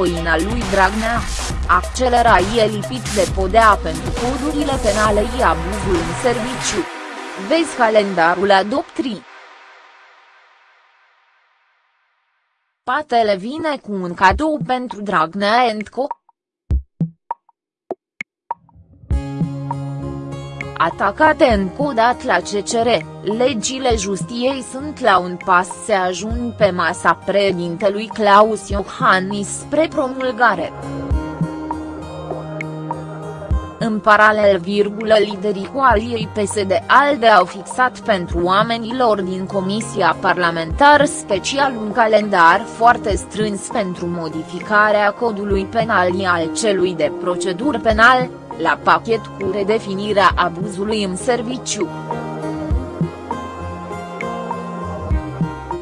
voina lui Dragnea. Accelera e lipit de podea pentru codurile penale și abuzul în serviciu. Vezi calendarul adoptrii. Patele vine cu un cadou pentru Dragnea Co. atacate încodat la CCR, legile justiei sunt la un pas să ajung pe masa președintelui Claus Iohannis spre promulgare. În paralel, virgulă, liderii coaliei PSD-ALDE au fixat pentru oamenilor din Comisia Parlamentar Special un calendar foarte strâns pentru modificarea codului penal al celui de procedură penal, la pachet cu redefinirea abuzului în serviciu.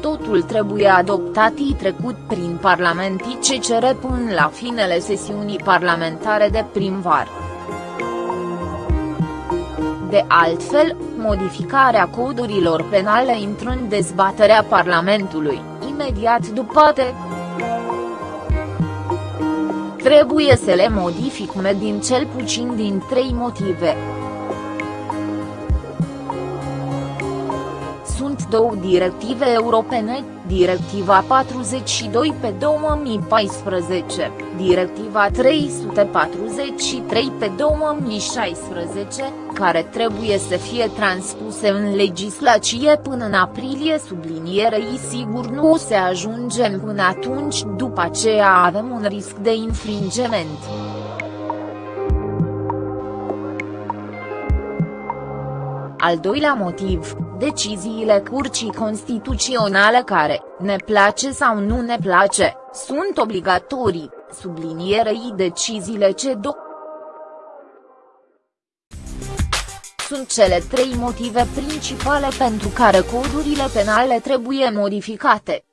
Totul trebuie adoptat și trecut prin Parlamentii CCR până la finele sesiunii parlamentare de primvar. De altfel, modificarea codurilor penale intră în dezbaterea Parlamentului, imediat după te. Trebuie să le modific din cel puțin din trei motive. Două directive europene, Directiva 42 pe 2014, Directiva 343 pe 2016, care trebuie să fie transpuse în legislație până în aprilie sublinierei sigur nu o să ajungem până atunci după aceea avem un risc de infringement. Al doilea motiv, deciziile curcii constituționale care, ne place sau nu ne place, sunt obligatorii, sublinierei deciziile CEDO. Sunt cele trei motive principale pentru care codurile penale trebuie modificate.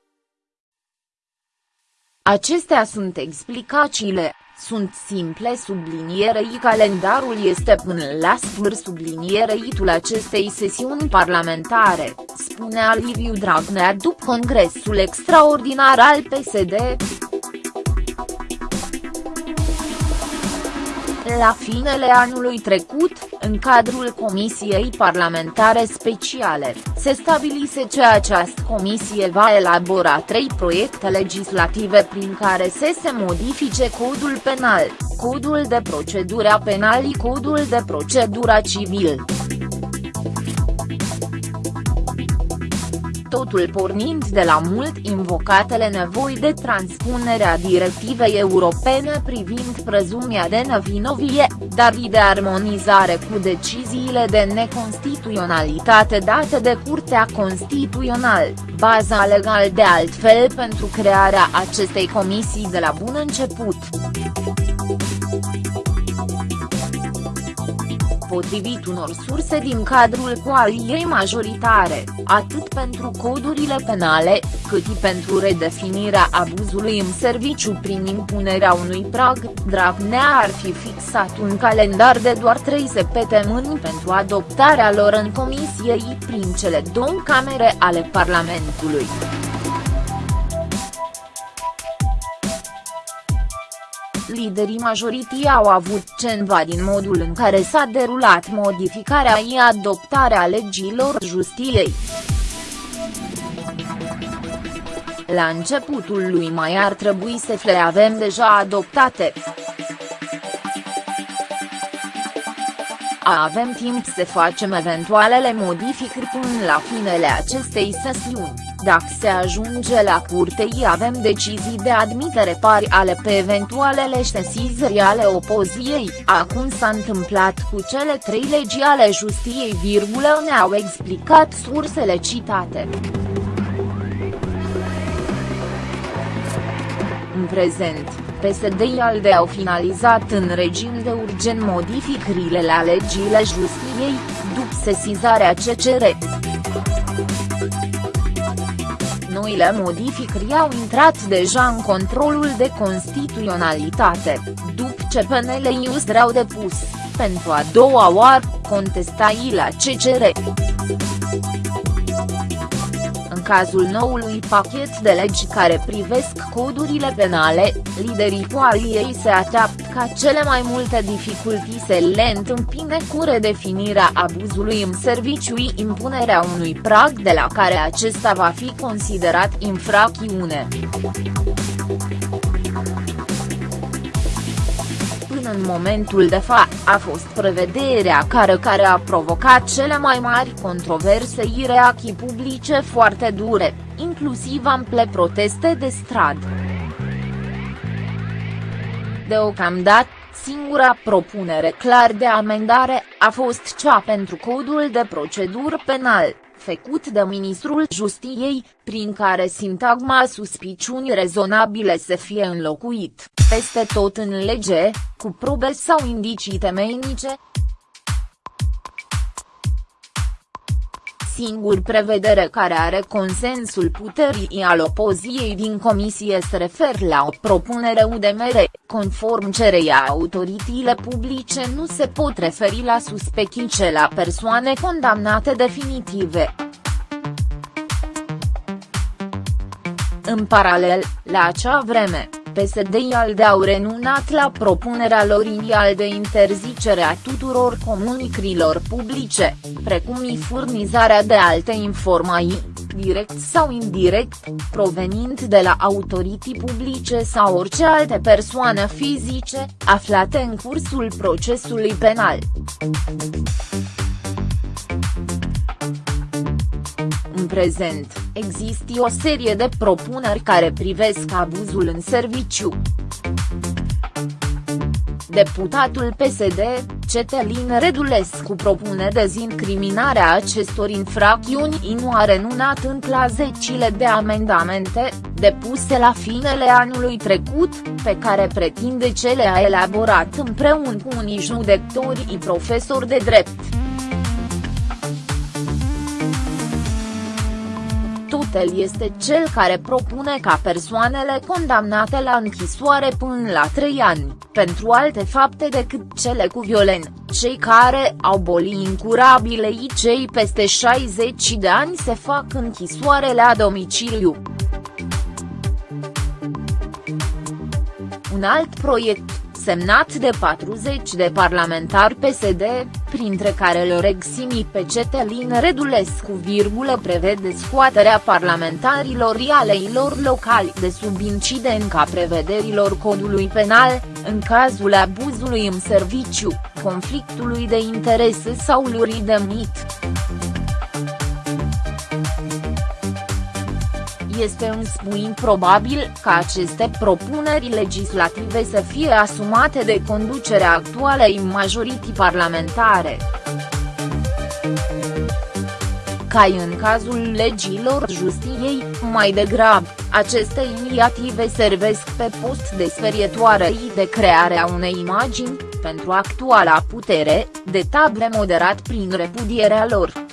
Acestea sunt explicațiile, sunt simple sublinierei calendarul este până la sfârșit subliniereitul acestei sesiuni parlamentare, spunea Liviu Dragnea după congresul extraordinar al PSD. La finele anului trecut, în cadrul Comisiei Parlamentare Speciale, se stabilise că această comisie va elabora trei proiecte legislative prin care să se modifice codul penal, codul de procedură penal și codul de procedură civil. Totul pornind de la mult invocatele nevoi de transpunerea directivei europene privind prezumia de nevinovie, dar și de armonizare cu deciziile de neconstituționalitate date de Curtea Constituțională, baza legală de altfel pentru crearea acestei comisii de la bun început potrivit unor surse din cadrul coaliei majoritare, atât pentru codurile penale, cât și pentru redefinirea abuzului în serviciu prin impunerea unui prag, Dragnea ar fi fixat un calendar de doar trei săptămâni pentru adoptarea lor în comisie prin cele două camere ale Parlamentului. Liderii majoritii au avut ceva din modul în care s-a derulat modificarea și adoptarea legilor justiei. La începutul lui mai ar trebui să le avem deja adoptate. Avem timp să facem eventualele modificări până la finele acestei sesiuni. Dacă se ajunge la curte avem decizii de admitere pari ale pe eventualele sesizări ale opoziei, acum s-a întâmplat cu cele trei legi ale justiei virgulă ne-au explicat sursele citate. În prezent, PSD-ALDE au finalizat în regim de urgent modificările la legile justiei, după sesizarea CCR noile modificări au intrat deja în controlul de constituționalitate, după ce PNL-ius au depus, pentru a doua oară, contestai la CCR. În cazul noului pachet de legi care privesc codurile penale, liderii coaliei se așteaptă ca cele mai multe dificultăți se le întâmpine cu redefinirea abuzului în serviciu impunerea unui prag de la care acesta va fi considerat infracțiune. Până în momentul de fapt, a fost prevederea care care a provocat cele mai mari controverse și reacții publice foarte dure, inclusiv ample proteste de stradă. Deocamdată, singura propunere clar de amendare a fost cea pentru codul de procedură penal, făcut de ministrul Justiției, prin care sintagma suspiciuni rezonabile să fie înlocuit, peste tot în lege, cu probe sau indicii temeinice, singur prevedere care are consensul puterii al opoziției din comisie se refer la o propunere UDMR, conform cereia autoritățile publice nu se pot referi la suspecții la persoane condamnate definitive. În paralel, la acea vreme, PSD-ALDE au renunțat la propunerea lor inițial de interzicere a tuturor comunicărilor publice, precum și furnizarea de alte informații, direct sau indirect, provenind de la autorități publice sau orice alte persoane fizice, aflate în cursul procesului penal. În prezent, există o serie de propuneri care privesc abuzul în serviciu. Deputatul PSD, Cetelin Redulescu propune dezincriminarea acestor infracțiuni nu a renunat încă la zecile de amendamente, depuse la finele anului trecut, pe care pretinde ce le-a elaborat împreună cu unii judecători profesori de drept. El este cel care propune ca persoanele condamnate la închisoare până la 3 ani, pentru alte fapte decât cele cu violent, cei care au boli incurabile și cei peste 60 de ani se fac închisoare la domiciliu. Un alt proiect semnat de 40 de parlamentari PSD, printre care lor eximi pe Cetelin Redulescu virgulă prevede scoaterea parlamentarilor aleilor locali de sub incidența prevederilor codului penal, în cazul abuzului în serviciu, conflictului de interese sau lurii de mit. Este însă improbabil ca aceste propuneri legislative să fie asumate de conducerea actualei majorități parlamentare. Ca în cazul legilor justiției, mai degrabă, aceste inițiative servesc pe post de sferietoare de crearea unei imagini, pentru actuala putere, de table moderat prin repudierea lor.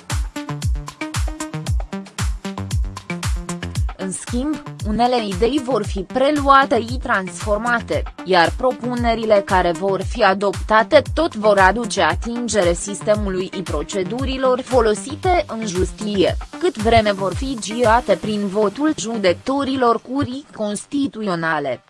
Schimb, unele idei vor fi preluate și transformate, iar propunerile care vor fi adoptate tot vor aduce atingere sistemului și procedurilor folosite în justiție, cât vreme vor fi girate prin votul judecătorilor curii constituționale.